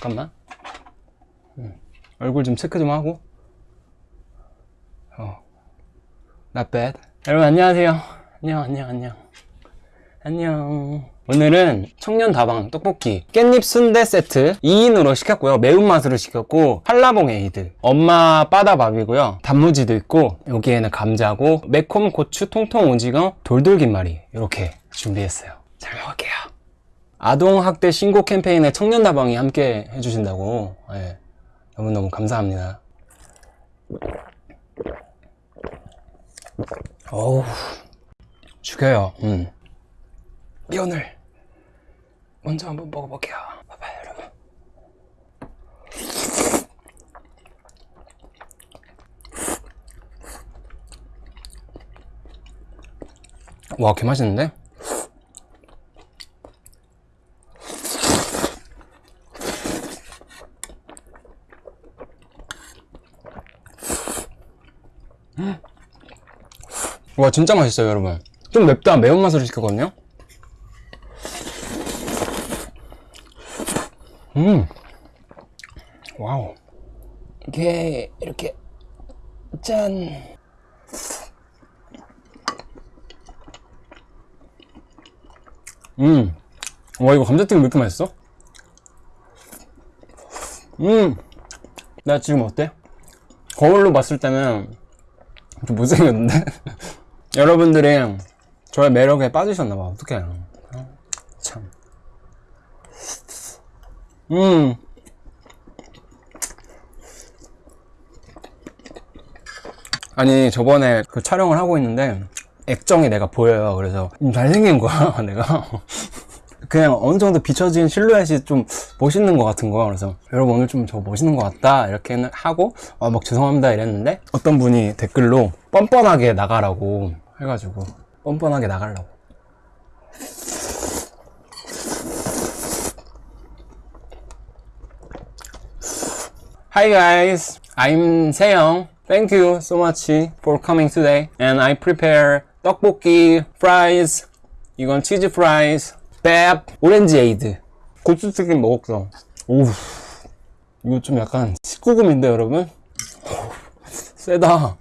잠깐만. 음, 얼굴 좀 체크 좀 하고. 어. Not bad. 여러분 안녕하세요. 안녕 안녕 안녕. 안녕. 오늘은 청년 다방 떡볶이 깻잎 순대 세트 2인으로 시켰고요. 매운맛으로 시켰고 한라봉 에이드. 엄마 빠다밥이고요. 단무지도 있고 여기에는 감자고 매콤 고추 통통 오징어 돌돌 김말이. 이렇게 준비했어요. 잘 먹을게요 아동학대 신고 캠페인에 청년 다방이 함께 해주신다고 예, 너무너무 감사합니다 어우 죽여요 음. 면을 먼저 한번 먹어볼게요. 봐봐요, 여러분. 와, 개 맛있는데? 와, 진짜 맛있어요, 여러분. 좀 맵다. 매운맛으로 시켰거든요? 음. 와우. 이게 이렇게 짠. 음. 와 이거 감자튀김 왜 이렇게 맛있어? 음. 나 지금 어때? 거울로 봤을 때는 좀 못생겼는데? 여러분들이 저의 매력에 빠지셨나봐. 어떡해. 참. 음. 아니 저번에 그 촬영을 하고 있는데 액정이 내가 보여요 그래서 음, 잘생긴 거야 내가 그냥 어느 정도 비춰진 실루엣이 좀 멋있는 것 같은 거야 그래서 여러분 오늘 좀 저 멋있는 것 같다 이렇게 하고 어, 막 죄송합니다 이랬는데 어떤 분이 댓글로 뻔뻔하게 나가라고 해가지고 뻔뻔하게 나가려고 Hi guys, I'm Seyoung. Thank you so much for coming today. And I prepare 떡볶이, fries, 이건 치즈 프 밥, 오렌지 에이드, 고추튀김 먹었어. 오우, 이거 좀 약간 19금인데 여러분? 세다.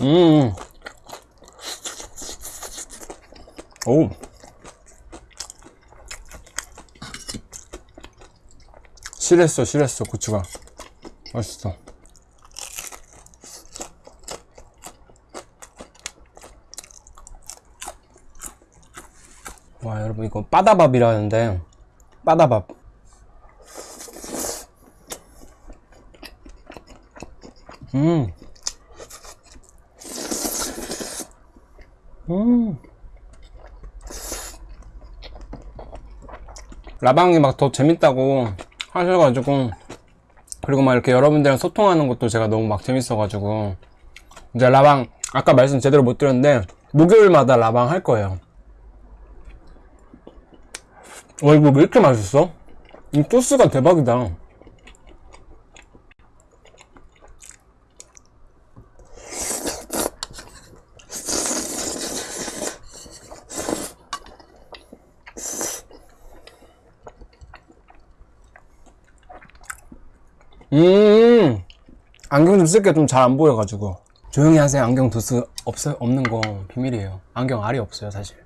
음. 오. 실했어, 실했어, 고추가. 맛있어. 와, 여러분, 이거 빠다밥이라는데, 빠다밥. 음. 음. 라방이 막 더 재밌다고 하셔가지고 그리고 막 이렇게 여러분들이랑 소통하는 것도 제가 너무 막 재밌어가지고 이제 라방 아까 말씀 제대로 못 드렸는데 목요일마다 라방 할 거예요 와 이거 왜 이렇게 맛있어? 이 소스가 대박이다 음. 안경 좀 쓸게 좀 잘 안 보여가지고. 조용히 하세요. 안경 도수 없어 없는 거 비밀이에요. 안경 알이 없어요 사실.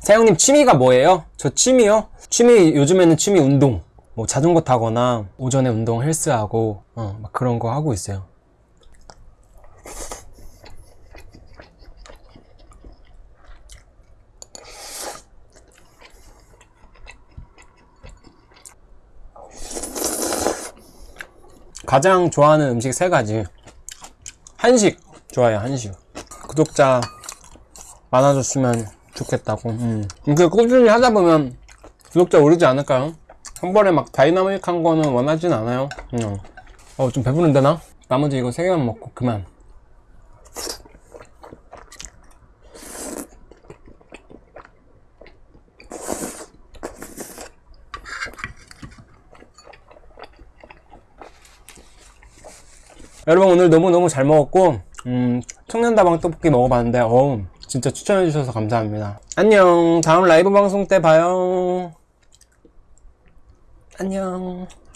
세영님 취미가 뭐예요? 저 취미요? 취미 요즘에는 취미 운동. 뭐 자전거 타거나 오전에 운동 헬스하고 어, 막 그런 거 하고 있어요 가장 좋아하는 음식 세 가지 한식 좋아요 한식 구독자 많아졌으면 좋겠다고 음. 그 꾸준히 하다 보면 구독자 오르지 않을까요? 한 번에 막 다이나믹한 거는 원하진 않아요 음. 어좀 배부른데 나? 나머지 이거 세 개만 먹고 그만 여러분 오늘 너무너무 잘 먹었고 음, 청년다방 떡볶이 먹어봤는데 어우 진짜 추천해주셔서 감사합니다. 안녕. 다음 라이브 방송 때 봐요. 안녕